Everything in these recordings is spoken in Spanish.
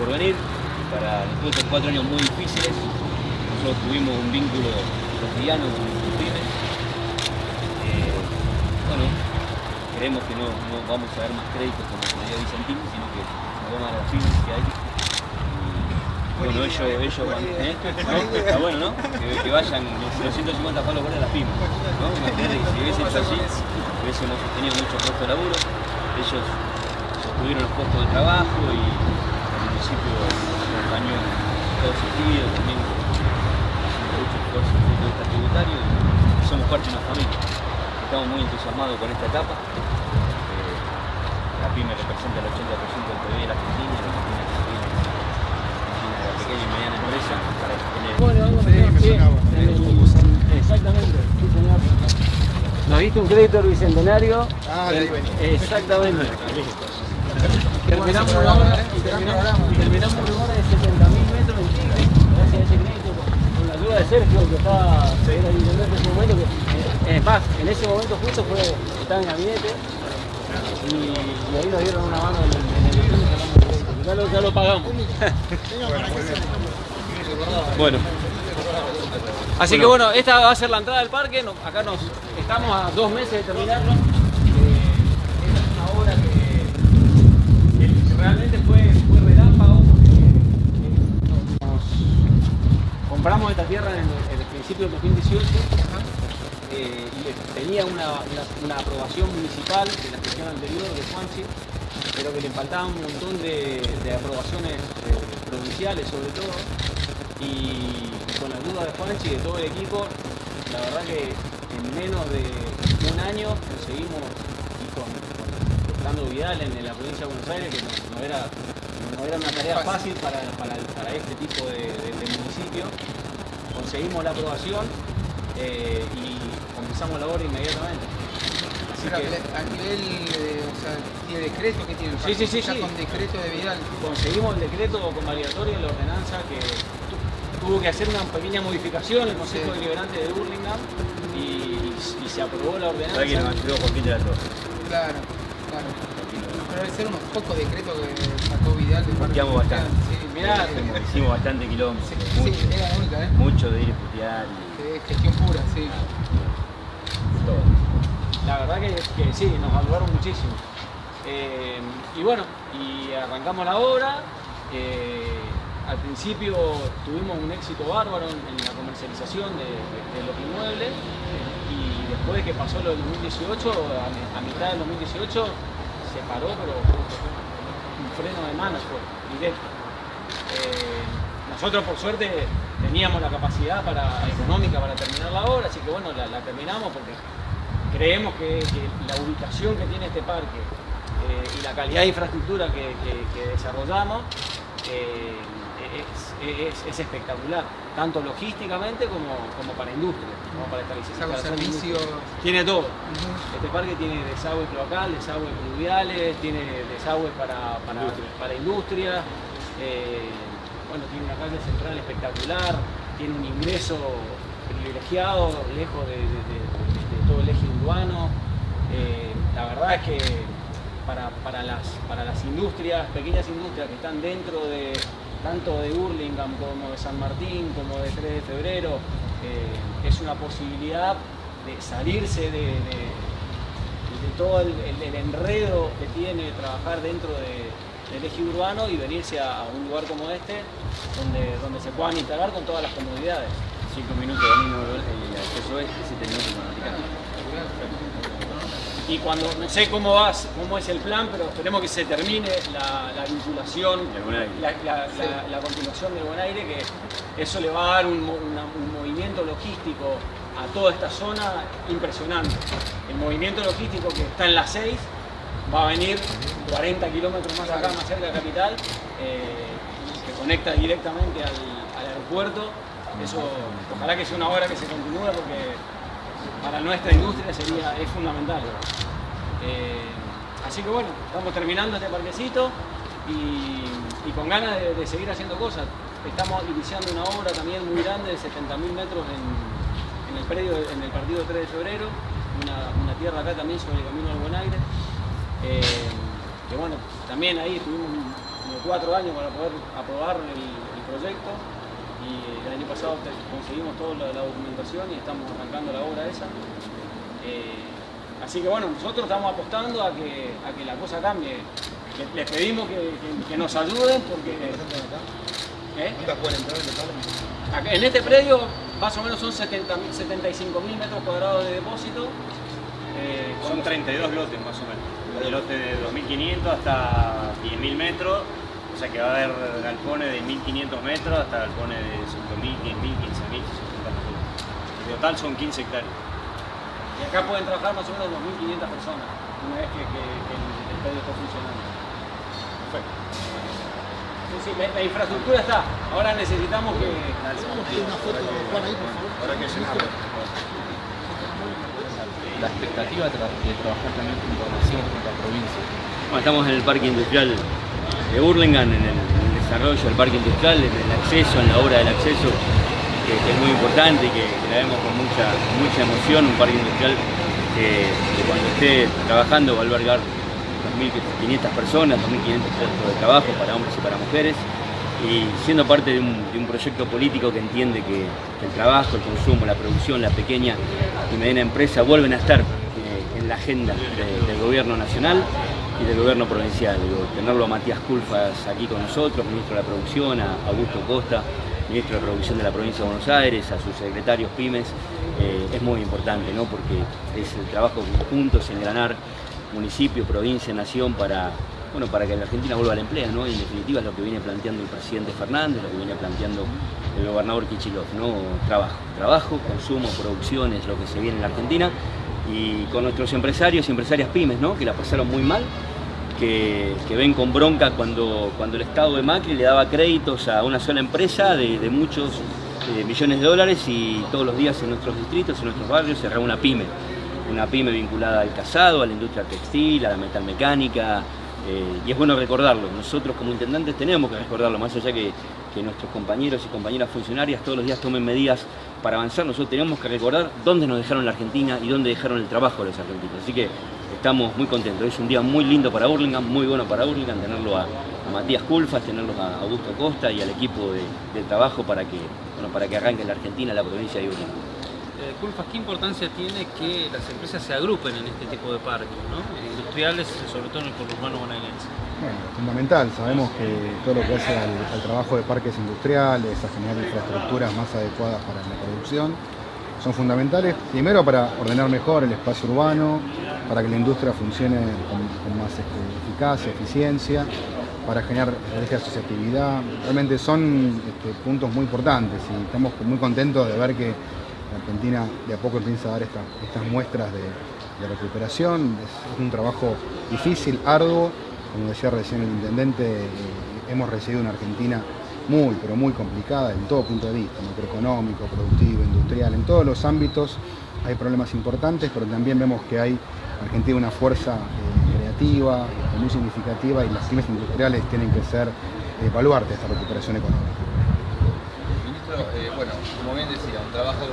por venir, para después de cuatro años muy difíciles, nosotros tuvimos un vínculo cotidiano con los pymes. Eh, bueno, creemos que no, no, vamos a ver más créditos como el Vicentino, sino que nos vamos a las pymes que hay. Y, bueno, ellos, ellos van, ¿eh? ¿No? Está bueno, ¿no? Que, que vayan los 150 palos por a las pymes. ¿no? Imagínate que si hubiese hecho así, hubiésemos tenido muchos puestos de laburo. Ellos sostuvieron los puestos de trabajo y municipio en todo sentido, también haciendo mucho esfuerzo desde el punto de vista tributario y somos parte de una familia. Estamos muy entusiasmados con esta etapa. Eh, la PYME representa el 80% del PIB de la Argentina, la Argentina de la pequeña y mediana empresa para tener... Bueno, Sí, eh, Exactamente, sí señor. ¿Nos diste un crédito del bicentenario? Ah, venía. Exactamente. Terminamos una hora y Gran terminamos, programa. y terminamos una hora de 70.000 metros en Tigre, gracias a ese crédito, con, la ayuda de Sergio, que el intendente en ese momento, que eh, es más, en ese momento justo fue, estaba en gabinete, y, y ahí nos dieron una mano en el, en el. Ya lo, ya lo pagamos. Bueno, Así que bueno, esta va a ser la entrada del parque. acá nos estamos a dos meses de terminarlo. Eh, esta es una obra que, que realmente fue, fue relámpago porque eh, nos compramos esta tierra en el, en el principio del 2018 eh, y tenía una, una- una aprobación municipal de la gestión anterior de Juanchi, pero que le faltaban un montón de, de aprobaciones eh, provinciales sobre todo y con la ayuda de Juanchi y de todo el equipo, la verdad que en menos de un año conseguimos, y con, Vidal en, en la provincia de Buenos Aires, que no, no era, no era una tarea fácil para, para, para este tipo de, de- de municipio, conseguimos la aprobación eh, y comenzamos la obra inmediatamente. Así Pero que a nivel, eh, o sea, ¿tiene decreto? ¿Qué tiene el Sí, sí, sí, con decreto de Vidal. conseguimos el decreto convalidatorio de la ordenanza que tu- tuvo que hacer una pequeña modificación el Consejo Sí. Deliberante de Burlingame y, y se aprobó la ordenanza. de. Claro, claro. Pero debe ser unos pocos decretos que sacó Vidal de Puteamos de bastante. Sí, Mirá, sí, Como Hicimos bastante kilómetros, sí, mucho, sí, era la única, ¿eh? mucho de ir a putear y Sí, gestión pura, sí. todo. La verdad que, que sí, nos ayudaron muchísimo. Eh, y bueno, y arrancamos la obra. eh, al principio tuvimos un éxito bárbaro en, la comercialización de, de- de los inmuebles y después que pasó lo del 2018, a, a mitad del 2018 se paró, pero un freno de mano fue, directo. Eh, nosotros por suerte teníamos la capacidad para, económica para terminar la obra, así que bueno, la, terminamos porque creemos que, la ubicación que tiene este parque eh, y la calidad de infraestructura que desarrollamos eh, es, es- es espectacular, tanto logísticamente como, como para industria, como para esta Es algo instalación de servicio. industria. Tiene todo. Este parque tiene desagüe cloacal, desagüe pluviales, tiene desagüe para, para, para industria, eh, bueno, tiene una calle central espectacular, tiene un ingreso privilegiado, lejos de, de- de- de todo el eje urbano. Eh, la verdad es que para, para las, para las industrias, pequeñas industrias que están dentro de tanto de Burlingame como de San Martín, como de 3 de febrero, eh, es una posibilidad de salirse de, de- de todo el, el- el enredo que tiene trabajar dentro de- del eje urbano y venirse a, a un lugar como este, donde, donde se puedan instalar con todas las comodidades. 5 minutos de y acceso este, 7 minutos con. Y cuando, no sé cómo, vas, cómo es el plan, pero esperemos que se termine la, la vinculación, la, la- la- la continuación del Buen Aire, que eso le va a dar un, mo- una- un movimiento logístico a toda esta zona impresionante. El movimiento logístico que está en la 6 va a venir 40 kilómetros más acá, más cerca de Capital, eh, que conecta directamente al, al aeropuerto. Eso, ojalá que sea una obra que se continúe porque para nuestra industria sería, es fundamental. Eh, así que bueno, estamos terminando este parquecito y, con ganas de, seguir haciendo cosas. Estamos iniciando una obra también muy grande de 70.000 metros en, el predio, en el partido 3 de febrero, una, tierra acá también sobre el camino al Buen Aire. Eh, que bueno, también ahí tuvimos como cuatro años para poder aprobar el, proyecto y el año pasado conseguimos toda la, documentación y estamos arrancando la obra esa. Eh, así que bueno, nosotros estamos apostando a que, a que la cosa cambie. Les pedimos que, nos ayuden porque... ¿Eh? En este predio más o menos son 75 mil metros cuadrados de depósito. Eh, son 32 lotes más o menos. De lote de 2.500 hasta 10.000 metros. O sea que va a haber galpones de 1.500 metros hasta galpones de 5.000, 10.000, 15.000, 60.000 metros. En total son 15 hectáreas. Y acá pueden trabajar más o menos 2.500 personas una vez que, el, predio esté funcionando. Perfecto. Sí, la, infraestructura está. Ahora necesitamos que... una foto, ahí, por favor. Ahora que La expectativa de, trabajar también con información con la provincia. Bueno, estamos en el parque industrial de Burlingame, en el, desarrollo del parque industrial, en el acceso, en la obra del acceso, que, es muy importante y que, la vemos con mucha, mucha emoción, un parque industrial que, que cuando esté trabajando va a albergar 2.500 personas, 2.500 puestos de trabajo para hombres y para mujeres y siendo parte de un, proyecto político que entiende que, el trabajo, el consumo, la producción, la pequeña y mediana empresa vuelven a estar eh, en la agenda del gobierno nacional y del gobierno provincial. tenerlo a Matías Culfas aquí con nosotros, ministro de la Producción, a Augusto Costa, ministro de Producción de la provincia de Buenos Aires, a sus secretarios pymes, eh, es muy importante, ¿no? porque es el trabajo conjunto, es engranar municipio, provincia, nación para, bueno, para que la Argentina vuelva al empleo, ¿no? Y en definitiva es lo que viene planteando el presidente Fernández, lo que viene planteando el gobernador Kichilov, ¿no? Trabajo, trabajo, consumo, producción es lo que se viene en la Argentina y con nuestros empresarios y empresarias pymes, ¿no? Que la pasaron muy mal, que, ven con bronca cuando, cuando el Estado de Macri le daba créditos a una sola empresa de, muchos eh, millones de dólares y todos los días en nuestros distritos, en nuestros barrios, se una pyme una pyme vinculada al casado, a la industria textil, a la metalmecánica, eh, y es bueno recordarlo. Nosotros como intendentes tenemos que recordarlo, más allá que, que nuestros compañeros y compañeras funcionarias todos los días tomen medidas para avanzar, nosotros tenemos que recordar dónde nos dejaron la Argentina y dónde dejaron el trabajo los argentinos. Así que estamos muy contentos. Es un día muy lindo para Burlingame, muy bueno para Burlingame, tenerlo a, Matías Culfas, tenerlo a Augusto Costa y al equipo de, trabajo para que, bueno, para que arranque la Argentina, la provincia de Burlingame. Culfas, ¿qué importancia tiene que las empresas se agrupen en este tipo de parques, industriales, sobre todo en el conurbano bonaerense? Bueno, fundamental. Sabemos que todo lo que hace al, trabajo de parques industriales, a generar infraestructuras más adecuadas para la producción, son fundamentales, primero para ordenar mejor el espacio urbano, para que la industria funcione con, más este, eficacia, eficiencia, para generar estrategia de asociatividad. Realmente son este, puntos muy importantes y estamos muy contentos de ver que Argentina de a poco empieza a dar estas muestras de, recuperación. Es, un trabajo difícil, arduo. Como decía recién el intendente, eh, hemos recibido una Argentina muy, pero muy complicada en todo punto de vista, macroeconómico, productivo, industrial, en todos los ámbitos hay problemas importantes, pero también vemos que hay Argentina una fuerza eh, creativa, muy significativa y las pymes industriales tienen que ser eh, baluarte esta recuperación económica. Eh, bueno, como bien decía, un trabajo,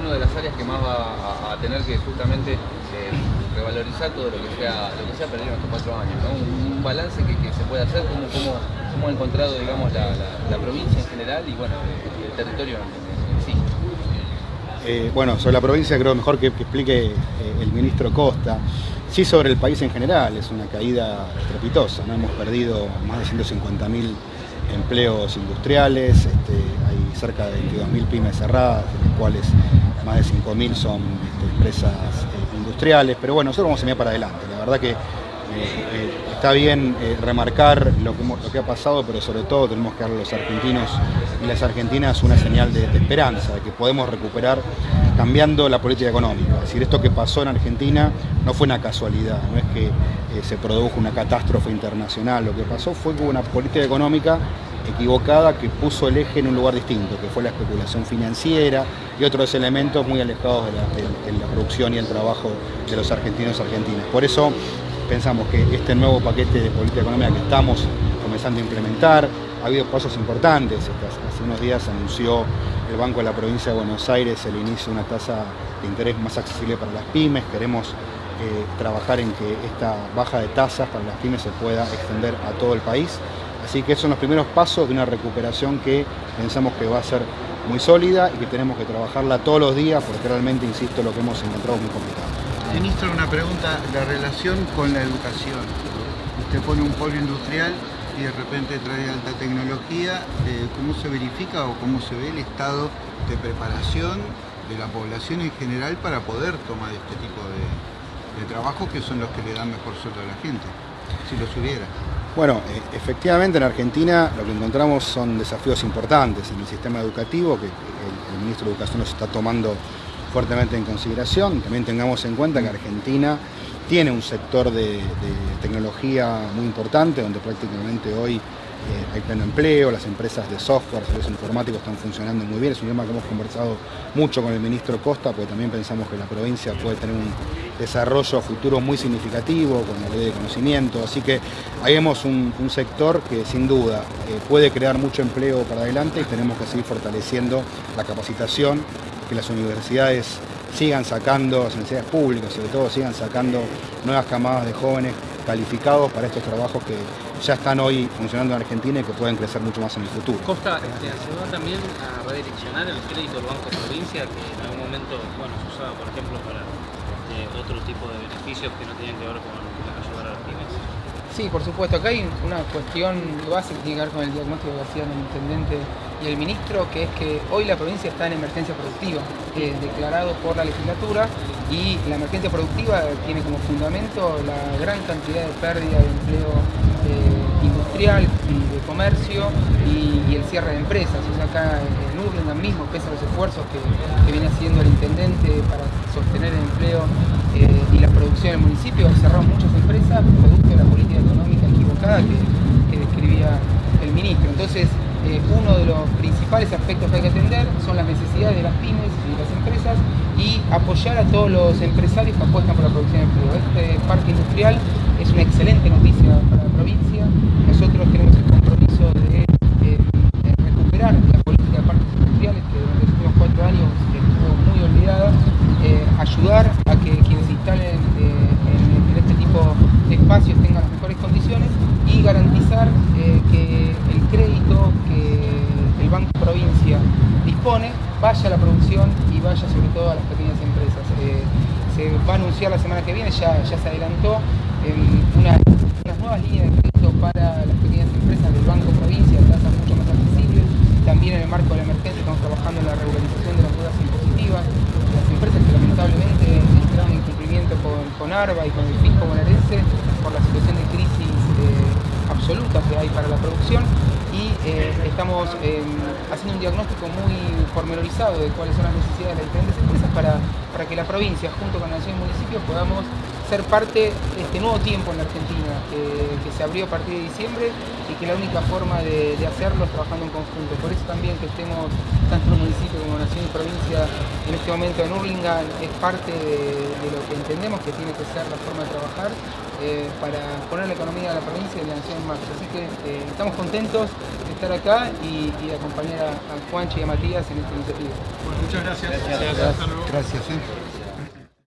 una de las áreas que más va a, tener que justamente eh, revalorizar todo lo que sea lo que se ha perdido en estos cuatro años, un, balance que, se puede hacer, cómo, cómo, ha encontrado digamos, la, provincia en general y bueno, el, territorio en, sí. Eh, bueno, sobre la provincia creo mejor que, explique el ministro Costa. Sí, sobre el país en general, es una caída estrepitosa, ¿no? hemos perdido más de 150.000 empleos industriales, este, hay cerca de 22.000 pymes cerradas, de las cuales más de 5.000 son este, empresas eh, industriales, pero bueno, nosotros vamos a mirar para adelante, la verdad que eh, eh, está bien remarcar lo que, lo que, ha pasado, pero sobre todo tenemos que darle a los argentinos y las argentinas una señal de, de, esperanza, de que podemos recuperar cambiando la política económica. Es decir, esto que pasó en Argentina no fue una casualidad, no es que se produjo una catástrofe internacional, lo que pasó fue que hubo una política económica equivocada que puso el eje en un lugar distinto, que fue la especulación financiera y otros elementos muy alejados de la, producción y el trabajo de los argentinos y argentinas. Por eso pensamos que este nuevo paquete de política económica que estamos comenzando a implementar, ha habido pasos importantes. Hace unos días anunció el Banco de la Provincia de Buenos Aires el inicio de una tasa de interés más accesible para las pymes. Queremos eh, trabajar en que esta baja de tasas para las pymes se pueda extender a todo el país. Así que esos son los primeros pasos de una recuperación que pensamos que va a ser muy sólida y que tenemos que trabajarla todos los días porque realmente, insisto, lo que hemos encontrado es muy complicado. Ministro, una pregunta, la relación con la educación. Usted pone un polo industrial y de repente trae alta tecnología, eh, ¿cómo se verifica o cómo se ve el estado de preparación de la población en general para poder tomar este tipo de, de trabajos que son los que le dan mejor sueldo a la gente, si los hubiera? Bueno, eh, efectivamente en Argentina lo que encontramos son desafíos importantes en el sistema educativo que el, ministro de Educación los está tomando fuertemente en consideración. También tengamos en cuenta que Argentina tiene un sector de, de tecnología muy importante, donde prácticamente hoy hay pleno empleo, las empresas de software, servicios informáticos están funcionando muy bien. Es un tema que hemos conversado mucho con el ministro Costa, porque también pensamos que la provincia puede tener un desarrollo futuro muy significativo con la ley de conocimiento. Así que ahí vemos un, un sector que sin duda eh, puede crear mucho empleo para adelante y tenemos que seguir fortaleciendo la capacitación, que las universidades sigan sacando, las universidades públicas sobre todo, sigan sacando nuevas camadas de jóvenes calificados para estos trabajos que ya están hoy funcionando en Argentina y que pueden crecer mucho más en el futuro. Costa, este, ayudó también a redireccionar el crédito del Banco Provincia, que en algún momento bueno, se usaba, por ejemplo, para este, otro tipo de beneficios que no tenían que ver con ayudar a las pymes. Sí, por supuesto. Acá hay una cuestión base que tiene que ver con el diagnóstico que hacían el intendente y el ministro, que es que hoy la provincia está en emergencia productiva, eh, declarado por la legislatura, y la emergencia productiva tiene como fundamento la gran cantidad de pérdida de empleo eh, industrial y de comercio y, el cierre de empresas. O acá en Urlingan mismo, pese a los esfuerzos que, viene haciendo el intendente para sostener el empleo eh, y la producción del municipio, cerraron muchas empresas producto de la política económica equivocada que, que describía el ministro. Entonces, eh, uno de los principales aspectos que hay que atender son las necesidades de las pymes y de las empresas y apoyar a todos los empresarios que apuestan por la producción de empleo. Este parque industrial es una excelente noticia para la provincia. Nosotros tenemos el compromiso de, eh, de recuperar la política de parques industriales que durante los últimos cuatro años estuvo muy olvidada, eh, ayudar a que quienes se instalen en, en este tipo de espacios tengan las mejores condiciones y garantizar que el crédito que el Banco Provincia dispone vaya a la producción y vaya sobre todo a las pequeñas empresas. Eh, se va a anunciar la semana que viene, ya se adelantó, una, unas nuevas líneas de crédito para las pequeñas empresas del Banco Provincia, tasas mucho más accesibles. También en el marco de la emergencia estamos trabajando en la regularización de las deudas impositivas. Las empresas que lamentablemente entraron en cumplimiento con, con ARBA y con el fisco bonaerense por la situación de crisis eh, absoluta que hay para la producción y eh, estamos eh, haciendo un diagnóstico muy pormenorizado de cuáles son las necesidades de las diferentes empresas para, para que la provincia, junto con la nación y municipios, podamos ser parte de este nuevo tiempo en la Argentina que, que se abrió a partir de diciembre y que la única forma de, de, hacerlo es trabajando en conjunto. Por eso también que estemos tanto el municipio como nación y provincia en este momento en Urlingan es parte de, de lo que entendemos que tiene que ser la forma de trabajar eh, para poner la economía de la provincia y de la nación en marcha. Así que eh, estamos contentos de estar acá y, y de acompañar a, a Juanchi y a Matías en esta iniciativa. Bueno, muchas gracias. Gracias. Gracias. Eh.